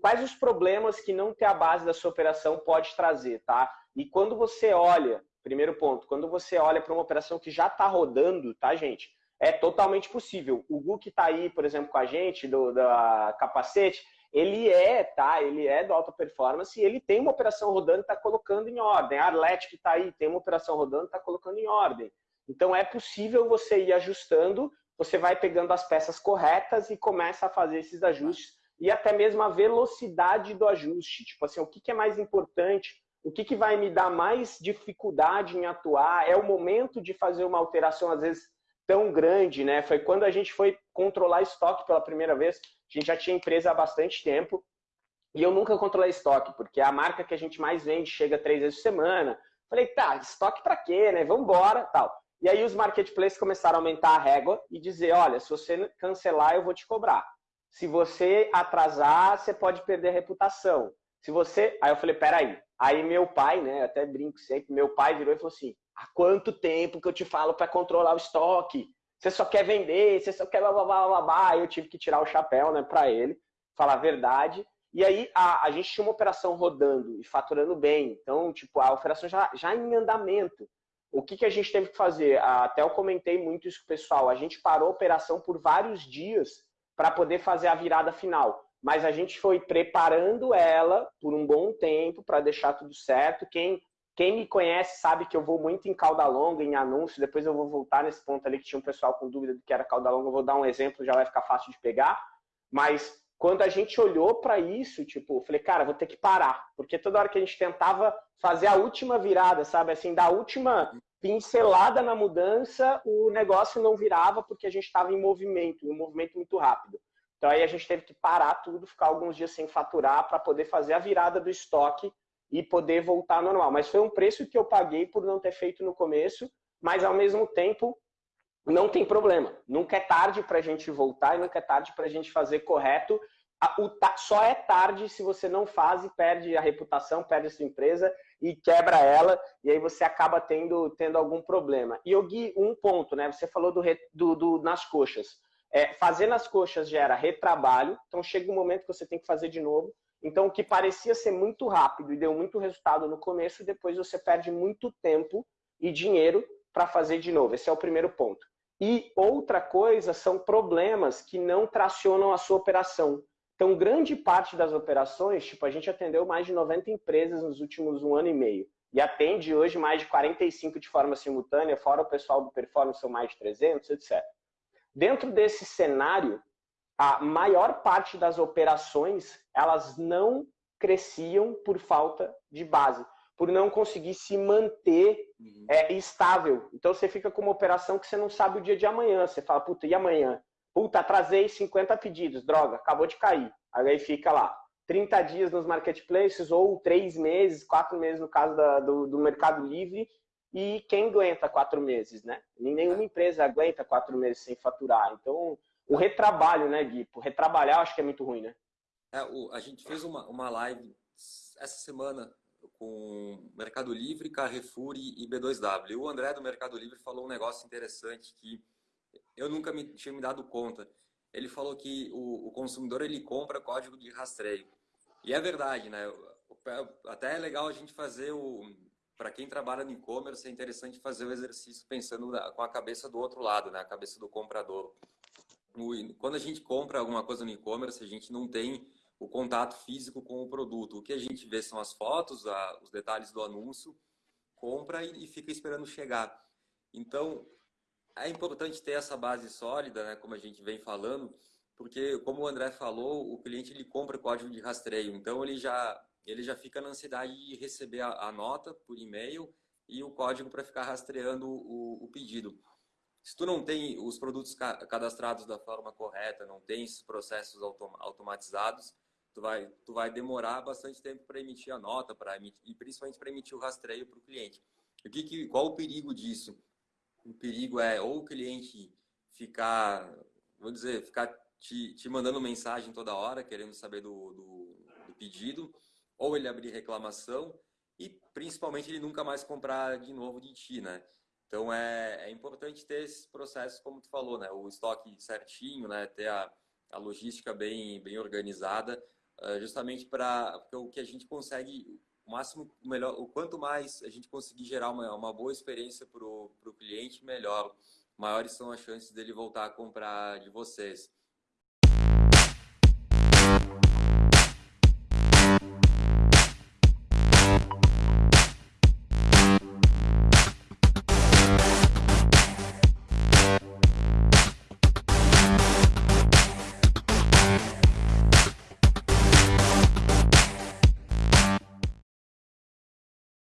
quais os problemas que não ter a base da sua operação pode trazer, tá? E quando você olha, primeiro ponto, quando você olha para uma operação que já está rodando, tá, gente? É totalmente possível. O Gu que está aí, por exemplo, com a gente, do da capacete, ele é, tá? Ele é do alta performance e ele tem uma operação rodando e está colocando em ordem. A Arlete que está aí tem uma operação rodando e está colocando em ordem. Então é possível você ir ajustando, você vai pegando as peças corretas e começa a fazer esses ajustes e até mesmo a velocidade do ajuste. Tipo assim, o que, que é mais importante? O que, que vai me dar mais dificuldade em atuar? É o momento de fazer uma alteração, às vezes, tão grande, né? Foi quando a gente foi controlar estoque pela primeira vez. A gente já tinha empresa há bastante tempo e eu nunca controlei estoque, porque a marca que a gente mais vende chega três vezes por semana. Falei, tá, estoque para quê, né? Vambora, tal. E aí os marketplaces começaram a aumentar a régua e dizer, olha, se você cancelar, eu vou te cobrar. Se você atrasar, você pode perder a reputação. Se você... Aí eu falei, peraí. Aí meu pai, né, até brinco sempre, meu pai virou e falou assim, há quanto tempo que eu te falo para controlar o estoque? Você só quer vender, você só quer blá, blá, blá, blá, blá. Aí eu tive que tirar o chapéu, né, para ele, falar a verdade. E aí a, a gente tinha uma operação rodando e faturando bem. Então, tipo, a operação já, já em andamento. O que, que a gente teve que fazer? Até eu comentei muito isso com o pessoal. A gente parou a operação por vários dias para poder fazer a virada final. Mas a gente foi preparando ela por um bom tempo para deixar tudo certo. Quem, quem me conhece sabe que eu vou muito em cauda longa, em anúncio. Depois eu vou voltar nesse ponto ali que tinha um pessoal com dúvida do que era cauda longa. Eu vou dar um exemplo, já vai ficar fácil de pegar. Mas quando a gente olhou para isso, tipo, eu falei, cara, vou ter que parar. Porque toda hora que a gente tentava fazer a última virada, sabe, assim, da última pincelada na mudança, o negócio não virava porque a gente estava em movimento, um movimento muito rápido. Então aí a gente teve que parar tudo, ficar alguns dias sem faturar para poder fazer a virada do estoque e poder voltar ao normal. Mas foi um preço que eu paguei por não ter feito no começo, mas ao mesmo tempo não tem problema. Nunca é tarde para a gente voltar e nunca é tarde para a gente fazer correto. Só é tarde se você não faz e perde a reputação, perde a sua empresa e quebra ela, e aí você acaba tendo, tendo algum problema. E, Gui, um ponto, né? Você falou do, do, do nas coxas. É, fazer nas coxas gera retrabalho, então chega um momento que você tem que fazer de novo. Então, o que parecia ser muito rápido e deu muito resultado no começo, depois você perde muito tempo e dinheiro para fazer de novo. Esse é o primeiro ponto. E outra coisa são problemas que não tracionam a sua operação. Então, grande parte das operações, tipo, a gente atendeu mais de 90 empresas nos últimos um ano e meio. E atende hoje mais de 45 de forma simultânea, fora o pessoal do Performance são mais de 300, etc. Dentro desse cenário, a maior parte das operações, elas não cresciam por falta de base por não conseguir se manter uhum. é, estável. Então você fica com uma operação que você não sabe o dia de amanhã. Você fala, puta, e amanhã? Puta, atrasei 50 pedidos, droga, acabou de cair. Aí fica lá, 30 dias nos marketplaces, ou 3 meses, 4 meses no caso da, do, do Mercado Livre, e quem aguenta 4 meses, né? Nenhuma empresa aguenta 4 meses sem faturar. Então, o retrabalho, né, Gui? O retrabalhar eu acho que é muito ruim, né? É, o, a gente fez uma, uma live essa semana com Mercado Livre, Carrefour e B2W. E o André do Mercado Livre falou um negócio interessante que eu nunca me, tinha me dado conta. Ele falou que o, o consumidor ele compra código de rastreio. E é verdade, né? Até é legal a gente fazer o... Para quem trabalha no e-commerce, é interessante fazer o exercício pensando com a cabeça do outro lado, né? A cabeça do comprador. Quando a gente compra alguma coisa no e-commerce, a gente não tem o contato físico com o produto. O que a gente vê são as fotos, os detalhes do anúncio, compra e, fica esperando chegar. Então, é importante ter essa base sólida, né, como a gente vem falando, porque, como o André falou, o cliente ele compra código de rastreio, então ele já, ele já fica na ansiedade de receber a, a nota por e-mail e o código para ficar rastreando o, o pedido. Se tu não tem os produtos cadastrados da forma correta, não tem esses processos autom automatizados, tu vai, tu vai demorar bastante tempo para emitir a nota, para e principalmente para emitir o rastreio para o cliente. O que, que, qual o perigo disso? O perigo é ou o cliente ficar, vou dizer, ficar te, te mandando mensagem toda hora, querendo saber do, do, do pedido, ou ele abrir reclamação e principalmente ele nunca mais comprar de novo de ti, né? Então é, é importante ter esses processos, como tu falou, né? O estoque certinho, né? Ter a, a logística bem, bem organizada uh, justamente para o que a gente consegue o máximo o melhor o quanto mais a gente conseguir gerar uma, uma boa experiência para o cliente melhor. Maiores são as chances dele voltar a comprar de vocês